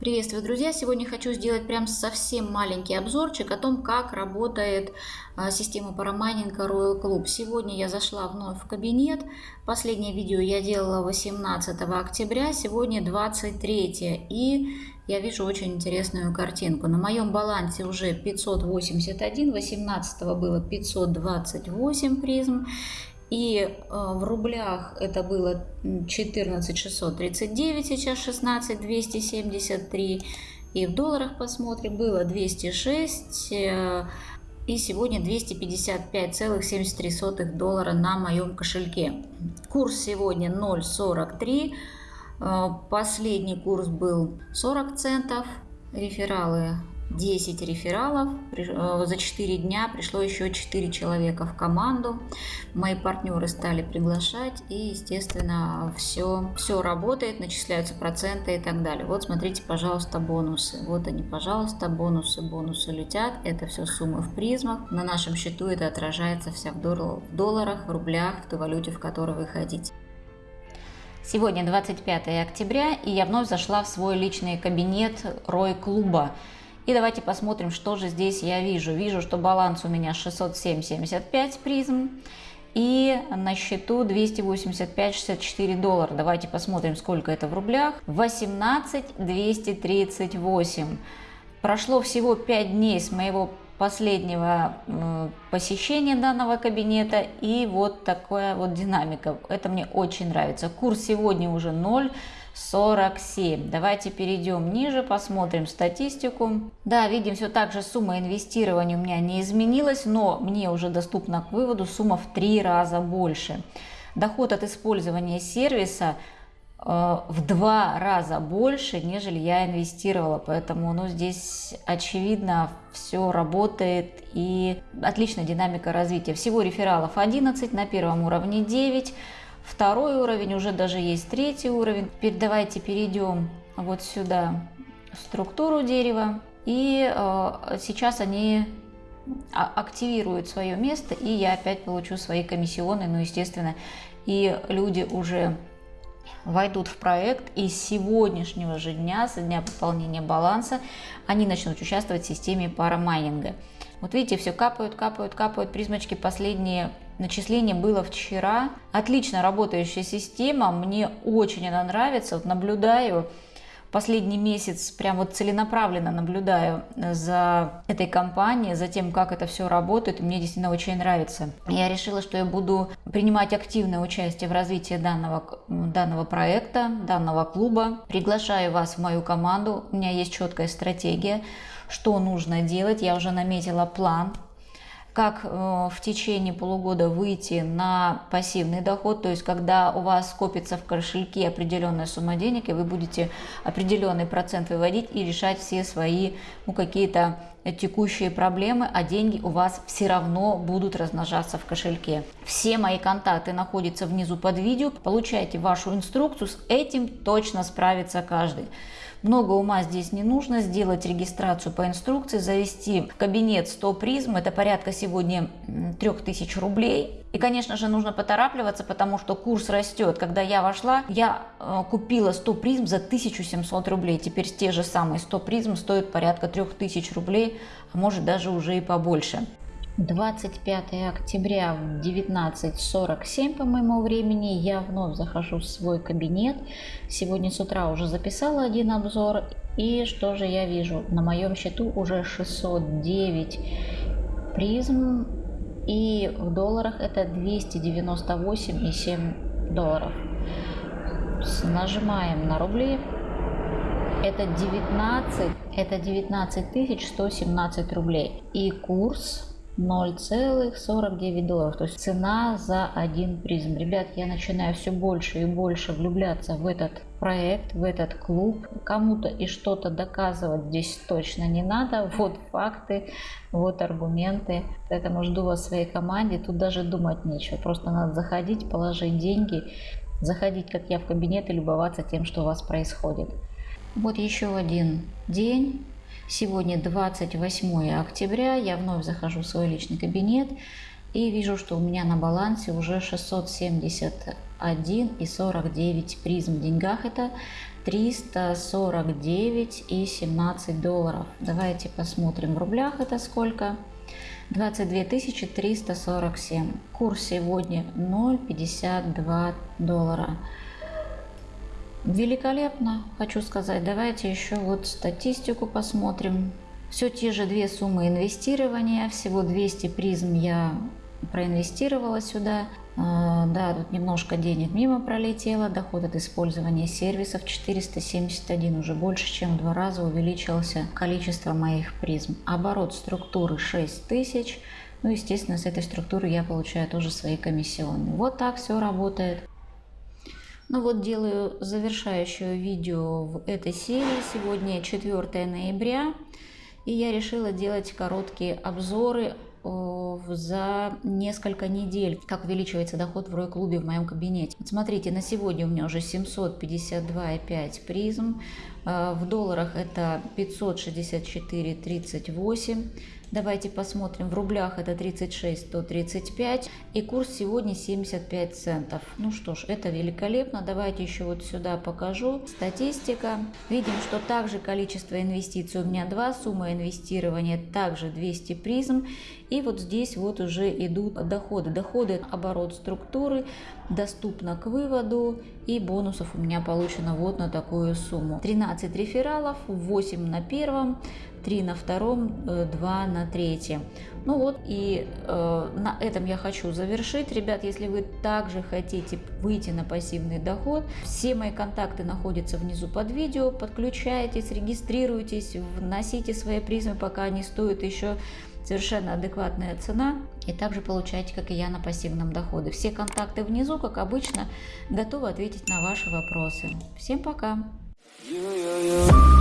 Приветствую, друзья! Сегодня хочу сделать прям совсем маленький обзорчик о том, как работает а, система парамайнинга Royal Club. Сегодня я зашла вновь в кабинет. Последнее видео я делала 18 октября, сегодня 23. И я вижу очень интересную картинку. На моем балансе уже 581, 18 было 528 призм. И э, в рублях это было 14 639, сейчас 16 273. И в долларах посмотрим, было 206 э, и сегодня 255,73 доллара на моем кошельке. Курс сегодня 0,43. Э, последний курс был 40 центов. Рефералы 10 рефералов. Э, за 4 дня пришло еще 4 человека в команду. Мои партнеры стали приглашать. И, естественно, все, все работает, начисляются проценты и так далее. Вот смотрите, пожалуйста, бонусы. Вот они, пожалуйста, бонусы, бонусы летят. Это все суммы в призмах. На нашем счету это отражается вся в долларах, в рублях, в той валюте, в которой вы хотите. Сегодня 25 октября, и я вновь зашла в свой личный кабинет Рой Клуба. И давайте посмотрим, что же здесь я вижу. Вижу, что баланс у меня 607,75 призм. И на счету 285,64 доллара. Давайте посмотрим, сколько это в рублях. 18,238. Прошло всего 5 дней с моего последнего посещения данного кабинета. И вот такая вот динамика. Это мне очень нравится. Курс сегодня уже 0. 47. Давайте перейдем ниже, посмотрим статистику. Да, видим, все так же сумма инвестирования у меня не изменилась, но мне уже доступна к выводу сумма в три раза больше. Доход от использования сервиса э, в два раза больше, нежели я инвестировала. Поэтому ну, здесь очевидно все работает и отличная динамика развития. Всего рефералов 11, на первом уровне 9 второй уровень, уже даже есть третий уровень. Теперь давайте перейдем вот сюда в структуру дерева. И э, сейчас они а, активируют свое место, и я опять получу свои комиссионы, ну, естественно, и люди уже войдут в проект, и с сегодняшнего же дня, со дня пополнения баланса, они начнут участвовать в системе парамайнинга. Вот видите, все капают, капают, капают, призмочки последние Начисление было вчера. Отлично работающая система, мне очень она нравится. Вот наблюдаю последний месяц, прям вот целенаправленно наблюдаю за этой компанией, за тем, как это все работает. Мне действительно очень нравится. Я решила, что я буду принимать активное участие в развитии данного, данного проекта, данного клуба. Приглашаю вас в мою команду. У меня есть четкая стратегия, что нужно делать. Я уже наметила план как э, в течение полугода выйти на пассивный доход, то есть когда у вас копится в кошельке определенная сумма денег, и вы будете определенный процент выводить и решать все свои ну, какие-то текущие проблемы, а деньги у вас все равно будут размножаться в кошельке. Все мои контакты находятся внизу под видео. Получайте вашу инструкцию, с этим точно справится каждый. Много ума здесь не нужно, сделать регистрацию по инструкции, завести кабинет 100 призм, это порядка сегодня 3000 рублей. И, конечно же, нужно поторапливаться, потому что курс растет. Когда я вошла, я э, купила 100 призм за 1700 рублей. Теперь те же самые 100 призм стоят порядка 3000 рублей, а может даже уже и побольше. 25 октября в 19.47 по моему времени я вновь захожу в свой кабинет. Сегодня с утра уже записала один обзор. И что же я вижу? На моем счету уже 609 призм. И в долларах это 298,7 долларов. Нажимаем на рубли. Это 19, это 19 117 рублей. И курс 0,49 долларов. То есть цена за один призм. Ребят, я начинаю все больше и больше влюбляться в этот проект, в этот клуб. Кому-то и что-то доказывать здесь точно не надо. Вот факты, вот аргументы. Поэтому жду вас в своей команде. Тут даже думать нечего. Просто надо заходить, положить деньги, заходить, как я, в кабинет и любоваться тем, что у вас происходит. Вот еще один день Сегодня 28 октября, я вновь захожу в свой личный кабинет и вижу, что у меня на балансе уже 671,49 призм в деньгах это 349 и 17 долларов. Давайте посмотрим в рублях это сколько. 22 347. Курс сегодня 0,52 доллара. Великолепно, хочу сказать. Давайте еще вот статистику посмотрим. Все те же две суммы инвестирования, всего 200 призм я проинвестировала сюда. А, да, тут немножко денег мимо пролетело. Доход от использования сервисов 471, уже больше, чем в два раза увеличился количество моих призм. Оборот структуры 6000. Ну, естественно, с этой структуры я получаю тоже свои комиссионные. Вот так все работает. Ну вот делаю завершающее видео в этой серии. Сегодня 4 ноября. И я решила делать короткие обзоры за несколько недель, как увеличивается доход в Рой-клубе в моем кабинете. Вот смотрите, на сегодня у меня уже 752,5 призм, в долларах это 564,38. Давайте посмотрим, в рублях это 36, 135 и курс сегодня 75 центов. Ну что ж, это великолепно. Давайте еще вот сюда покажу. Статистика. Видим, что также количество инвестиций у меня 2, сумма инвестирования также 200 призм. И вот здесь вот уже идут доходы. Доходы, оборот структуры, доступно к выводу и бонусов у меня получено вот на такую сумму. 13 рефералов, 8 на первом, 3 на втором, 2 э, на третьем. Ну вот и э, на этом я хочу завершить. Ребят, если вы также хотите выйти на пассивный доход, все мои контакты находятся внизу под видео. Подключайтесь, регистрируйтесь, вносите свои призмы, пока они стоят еще совершенно адекватная цена и также получаете, как и я, на пассивном доходе. Все контакты внизу, как обычно, готовы ответить на ваши вопросы. Всем пока! Yeah, yeah, yeah.